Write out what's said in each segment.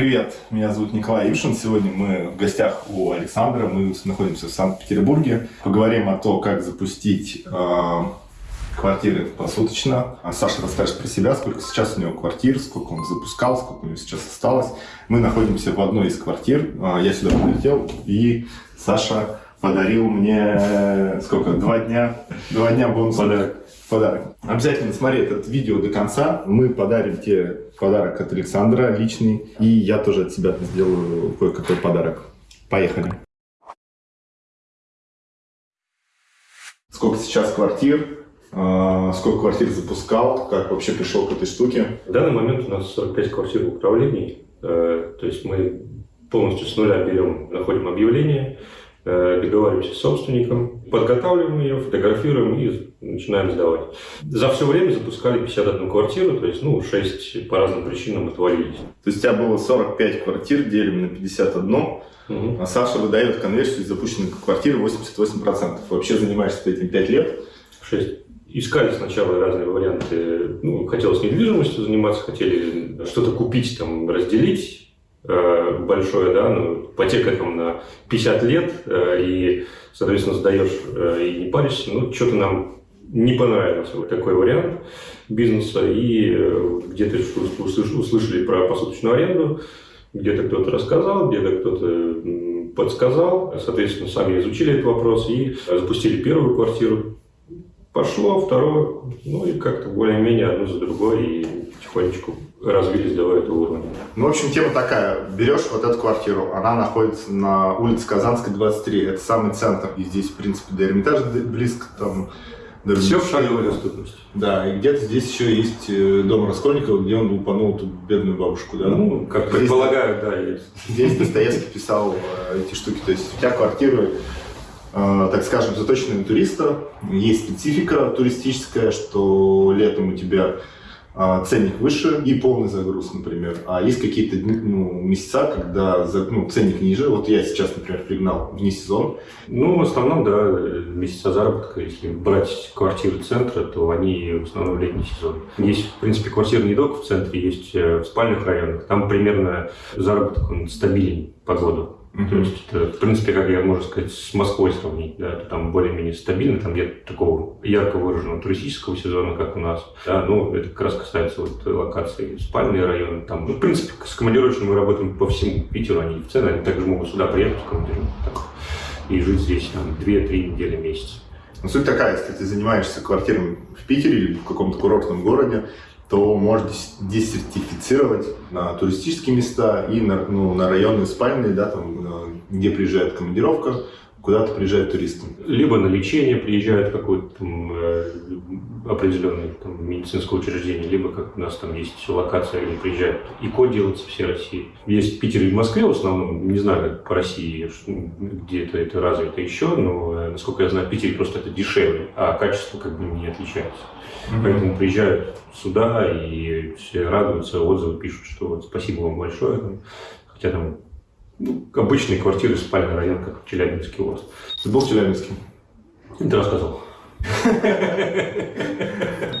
Привет, меня зовут Николай Ившин. Сегодня мы в гостях у Александра. Мы находимся в Санкт-Петербурге. Поговорим о том, как запустить э, квартиры посуточно. А Саша расскажет про себя, сколько сейчас у него квартир, сколько он запускал, сколько у него сейчас осталось. Мы находимся в одной из квартир. Э, я сюда прилетел, и Саша подарил мне сколько? Два дня? Два дня бонус. Подарок подарок. Обязательно смотри это видео до конца. Мы подарим тебе подарок от Александра личный. И я тоже от себя сделаю кое-какой подарок. Поехали. Сколько сейчас квартир? А, сколько квартир запускал? Как вообще пришел к этой штуке? В данный момент у нас 45 квартир в управлении. Э, то есть мы полностью с нуля берем, находим объявление, Э, договариваемся с собственником, подготавливаем ее, фотографируем и начинаем сдавать. За все время запускали 51 квартиру, то есть, ну, 6 по разным причинам отвалились. То есть у тебя было 45 квартир, делим на 51, угу. а Саша выдает конверсию из запущенных квартир 88%. Вообще занимаешься этим 5 лет? 6 искали сначала разные варианты. Ну, хотелось недвижимостью заниматься, хотели что-то купить, там, разделить. Э, большое, да, ну, ипотека там на 50 лет, э, и, соответственно, сдаешь э, и не паришься, ну, что-то нам не понравился вот такой вариант бизнеса, и где-то услышали про посуточную аренду, где-то кто-то рассказал, где-то кто-то подсказал, соответственно, сами изучили этот вопрос и запустили первую квартиру. Пошло, второе, ну и как-то более-менее одно за другой, и потихонечку развились до этого уровня. Ну, в общем, тема такая. Берешь вот эту квартиру, она находится на улице Казанская, 23. Это самый центр. И здесь, в принципе, до Эрмитажа близко, там, до Все в шаговой доступности. Да, и где-то здесь еще есть э, дом Раскольникова, где он упанул ту бедную бабушку, да? Ну, как здесь, предполагаю, да, есть. Здесь Достоевский писал э, эти штуки. То есть у тебя квартира э, так скажем, заточенная на туриста. Есть специфика туристическая, что летом у тебя ценник выше и полный загруз, например. А есть какие-то ну, месяца, когда ну, ценник ниже. Вот я сейчас, например, пригнал вне сезон. Ну, в основном, да, месяца заработка. Если брать квартиры центра, то они в основном в летний сезон. Есть, в принципе, квартиры не только в центре, есть э, в спальных районах. Там примерно заработок он стабилен по году. Mm-hmm. То есть, это, в принципе, как я, можно сказать, с Москвой сравнить, да, это там более-менее стабильно, там нет такого ярко выраженного туристического сезона, как у нас, да, ну, это как раз касается вот локаций, спальные районы, там, ну, в принципе, с командировочными мы работаем по всему Питеру, они в цены, они также могут сюда приехать в командировку, и жить здесь, там, 2-3 недели, месяц. Ну, суть такая, если ты занимаешься квартирами в Питере или в каком-то курортном городе, то можно десертифицировать на туристические места и на, ну, на районные спальные, да, там, э, где приезжает командировка, куда-то приезжают туристы. Либо на лечение приезжают в какое-то э, определенное там, медицинское учреждение, либо как у нас там есть локация, где приезжают ИКО делать все России. Есть в Питере и в Москве в основном, не знаю, как по России, где это, это развито еще, но, э, насколько я знаю, в Питере просто это дешевле, а качество как бы не отличается. Mm-hmm. Поэтому приезжают сюда и все радуются, отзывы пишут, что вот спасибо вам большое. Хотя там ну, обычные квартиры, спальный район, как в Челябинске у вас. Ты был в Челябинске? Ты рассказывал.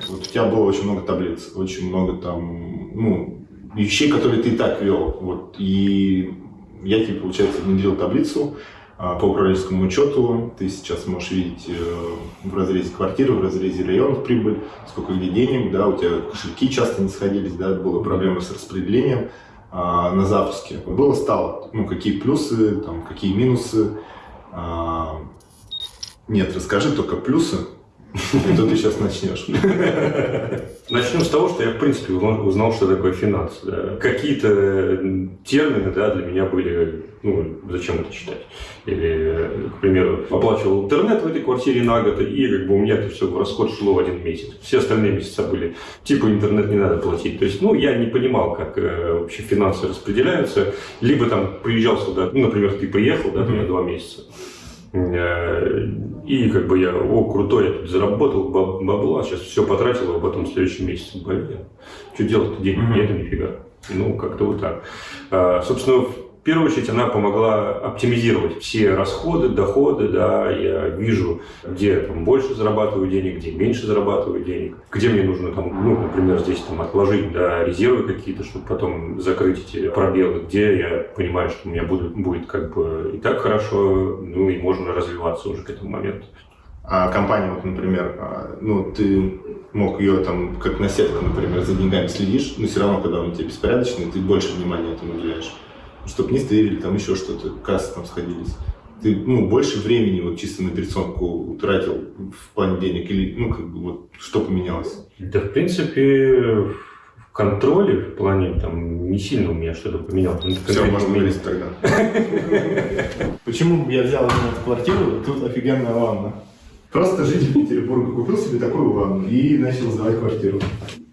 Вот у тебя было очень много таблиц, очень много там, ну, вещей, которые ты и так вел. Вот, и я тебе, получается, внедрил таблицу, а, по управленческому учету ты сейчас можешь видеть э, в разрезе квартиры, в разрезе районов прибыль, сколько где денег, да, у тебя кошельки часто не сходились, да, была проблема с распределением а, на запуске. Было стало, ну, какие плюсы, там, какие минусы. А, нет, расскажи только плюсы, и то ты сейчас начнешь. Начнем с того, что я, в принципе, узнал, что такое финансы. Да. Какие-то термины да, для меня были, ну, зачем это читать. Или, к примеру, оплачивал интернет в этой квартире на год, и как бы у меня это все в расход шло в один месяц. Все остальные месяца были, типа, интернет не надо платить. То есть, ну, я не понимал, как э, вообще финансы распределяются. Либо там приезжал сюда, ну, например, ты приехал, да, mm-hmm. на два месяца. И как бы я, о, крутой, я тут заработал бабла, сейчас все потратил, а потом в следующем месяце, блин, что делать-то, денег нет, нифига. Ну, как-то вот так. А, собственно, первую очередь она помогла оптимизировать все расходы, доходы, да, я вижу, где там больше зарабатываю денег, где меньше зарабатываю денег, где мне нужно там, ну, например, здесь там отложить, да, резервы какие-то, чтобы потом закрыть эти пробелы, где я понимаю, что у меня будет, будет как бы и так хорошо, ну и можно развиваться уже к этому моменту. А компания, вот, например, а, ну, ты мог ее там, как на сетку, например, за деньгами следишь, но все равно, когда он тебе беспорядочный, ты больше внимания этому уделяешь. Чтобы не стырили, там еще что-то, кассы там сходились. Ты, ну, больше времени вот чисто на операционку утратил в плане денег или, ну, как бы, вот, что поменялось? Да, в принципе, в контроле, в плане, там, не сильно у меня что-то поменялось. Ну, Все, можно говорить тогда. Почему я взял эту квартиру? Тут офигенная ванна. Просто житель Петербурга купил себе такую ванну и начал сдавать квартиру.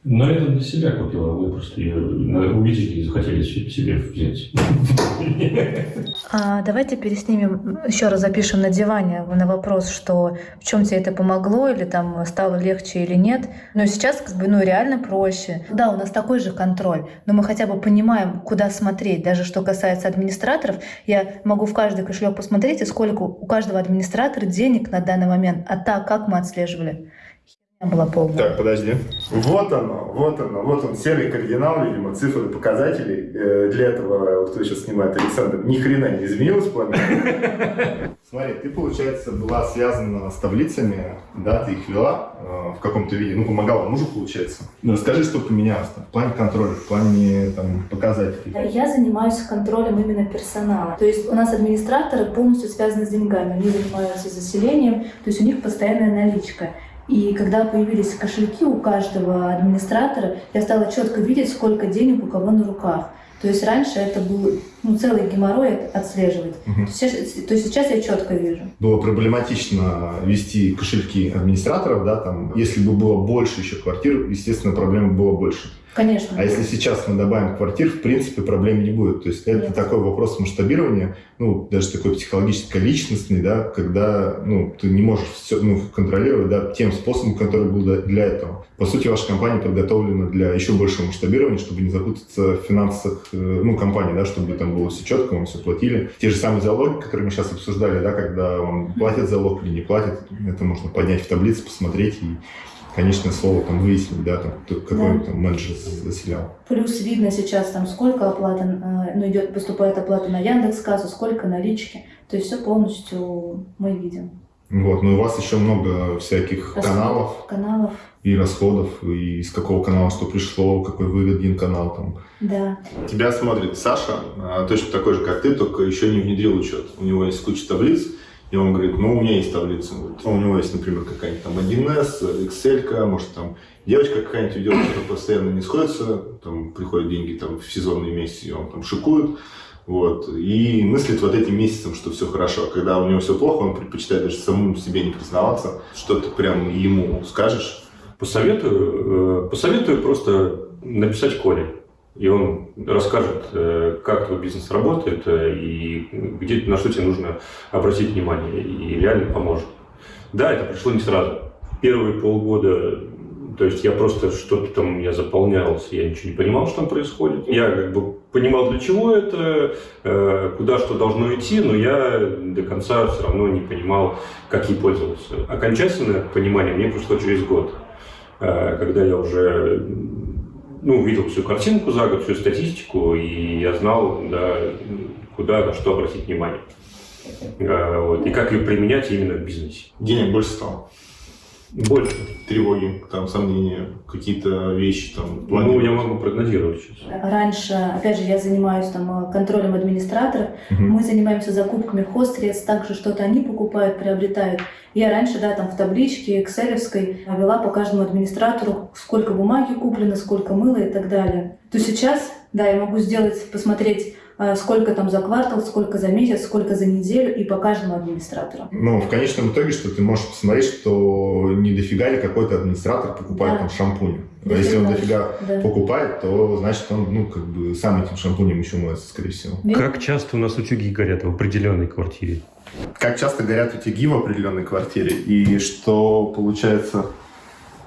Но это для себя купила, мы просто ее увидели и захотели себе взять. А, давайте переснимем, еще раз запишем на диване на вопрос, что в чем тебе это помогло, или там стало легче или нет. Но сейчас как бы, ну, реально проще. Да, у нас такой же контроль, но мы хотя бы понимаем, куда смотреть. Даже что касается администраторов, я могу в каждый кошелек посмотреть, и сколько у каждого администратора денег на данный момент. А так, как мы отслеживали? Была полная. Так, подожди. Вот оно, вот оно, вот он, серый кардинал, видимо, цифры показателей. Э, для этого, вот кто сейчас снимает Александр, ни хрена не изменилось плане. Смотри, ты, получается, была связана с таблицами, да, ты их вела э, в каком-то виде, ну, помогала мужу, получается. Ну, расскажи, что поменялось в плане контроля, в плане там, показателей. Я занимаюсь контролем именно персонала. То есть у нас администраторы полностью связаны с деньгами. Они занимаются заселением, то есть у них постоянная наличка. И когда появились кошельки у каждого администратора, я стала четко видеть, сколько денег у кого на руках. То есть раньше это был ну, целый геморрой отслеживать. Угу. Сейчас, то есть сейчас я четко вижу. Было проблематично вести кошельки администраторов, да, там, если бы было больше еще квартир, естественно, проблем было больше. Конечно. А если сейчас мы добавим квартир, в принципе, проблем не будет. То есть это Нет. такой вопрос масштабирования, ну, даже такой психологически личностный, да, когда, ну, ты не можешь все ну, контролировать, да, тем способом, который был для этого. По сути, ваша компания подготовлена для еще большего масштабирования, чтобы не запутаться в финансах, э, ну, компании, да, чтобы там было все четко, вам все платили. Те же самые залоги, которые мы сейчас обсуждали, да, когда вам платят залог или не платят, это можно поднять в таблице, посмотреть и конечное слово там выяснить, да, там, какой да. там менеджер заселял. Плюс видно сейчас там сколько оплаты, э, ну идет, поступает оплата на Яндекс Кассу, сколько налички. То есть все полностью мы видим. Вот, но у вас еще много всяких расходов, каналов. Каналов. И расходов, и из какого канала что пришло, какой выгоден канал там. Да. Тебя смотрит Саша, а, точно такой же, как ты, только еще не внедрил учет. У него есть куча таблиц, и он говорит, ну, у меня есть таблица. Ну, у него есть, например, какая-нибудь там 1С, Excel, может, там девочка какая-нибудь идет, которая постоянно не сходится, там приходят деньги там в сезонные месяцы, и он там шикует. Вот, и мыслит вот этим месяцем, что все хорошо. А когда у него все плохо, он предпочитает даже самому себе не признаваться. Что ты прям ему скажешь? Посоветую, э, посоветую просто написать Коле и он расскажет, э, как твой бизнес работает э, и где, на что тебе нужно обратить внимание, и реально поможет. Да, это пришло не сразу. Первые полгода, то есть я просто что-то там, я заполнялся, я ничего не понимал, что там происходит. Я как бы понимал, для чего это, э, куда что должно идти, но я до конца все равно не понимал, как ей пользоваться. Окончательное понимание мне пришло через год, когда я уже ну, видел всю картинку за год, всю статистику, и я знал, да, куда, на что обратить внимание. А, вот, и как ее применять именно в бизнесе. Денег больше стало? Больше. Тревоги, там, сомнения, какие-то вещи там. Ну, я могу прогнозировать сейчас. Раньше, опять же, я занимаюсь там контролем администраторов. Угу. Мы занимаемся закупками хостсредств, также что-то они покупают, приобретают. Я раньше, да, там в табличке экселевской вела по каждому администратору, сколько бумаги куплено, сколько мыла и так далее. То сейчас, да, я могу сделать, посмотреть сколько там за квартал, сколько за месяц, сколько за неделю и по каждому администратору. Ну, в конечном итоге, что ты можешь посмотреть, что не дофига ли какой-то администратор покупает да. там шампунь. А если он дофига да. покупает, то значит он, ну, как бы сам этим шампунем еще моется, скорее всего. Как часто у нас утюги горят в определенной квартире? Как часто горят утюги в определенной квартире? И что получается...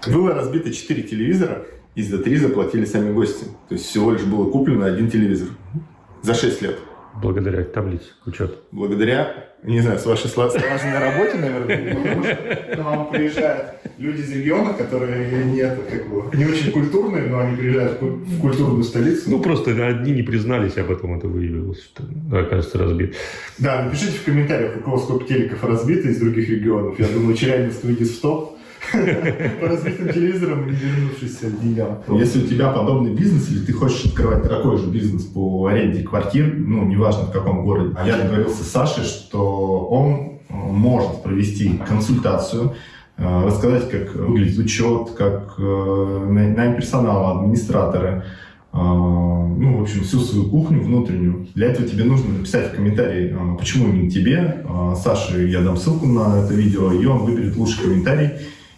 Было разбито 4 телевизора, и за 3 заплатили сами гости. То есть всего лишь было куплено один телевизор за 6 лет. благодаря таблице учета. Благодаря, не знаю, с вашей слаженной работе, наверное, потому что к вам приезжают люди из региона, которые нет, как бы, не очень культурные, но они приезжают в культурную столицу. Ну, просто одни не признались, а потом это выявилось, что, окажется, разбит. Да, напишите в комментариях, у кого сколько телеков разбито из других регионов. Я думаю, Челябинск выйдет в топ по разбитым телевизорам и не вернувшимся деньгам. Если у тебя подобный бизнес, или ты хочешь открывать такой же бизнес по аренде квартир, ну, неважно в каком городе, а я договорился с Сашей, что он э, может провести консультацию, э, рассказать, как выглядит учет, как э, найм персонала, администраторы, ну, в общем, всю свою кухню внутреннюю. Для этого тебе нужно написать в комментарии, почему именно тебе. Саше я дам ссылку на это видео, и он выберет лучший комментарий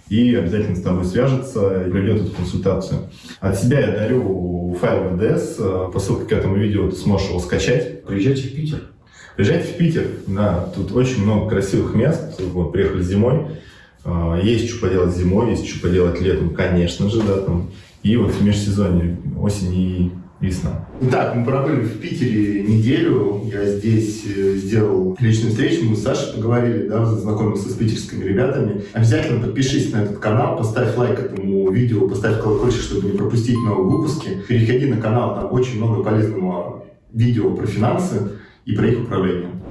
и обязательно с тобой свяжется и проведет эту консультацию. От себя я дарю файл ВДС, по ссылке к этому видео ты сможешь его скачать. Приезжайте в Питер. Приезжайте в Питер, да, тут очень много красивых мест, вот, приехали зимой, а, есть что поделать зимой, есть что поделать летом, конечно же, да, там, и вот в межсезонье, осень и весна. Так, мы пробыли в Питере неделю. Я здесь э, сделал личную встречу. Мы с Сашей поговорили, да, знакомился с питерскими ребятами. Обязательно подпишись на этот канал, поставь лайк этому видео, поставь колокольчик, чтобы не пропустить новые выпуски. Переходи на канал, там очень много полезного видео про финансы и про их управление.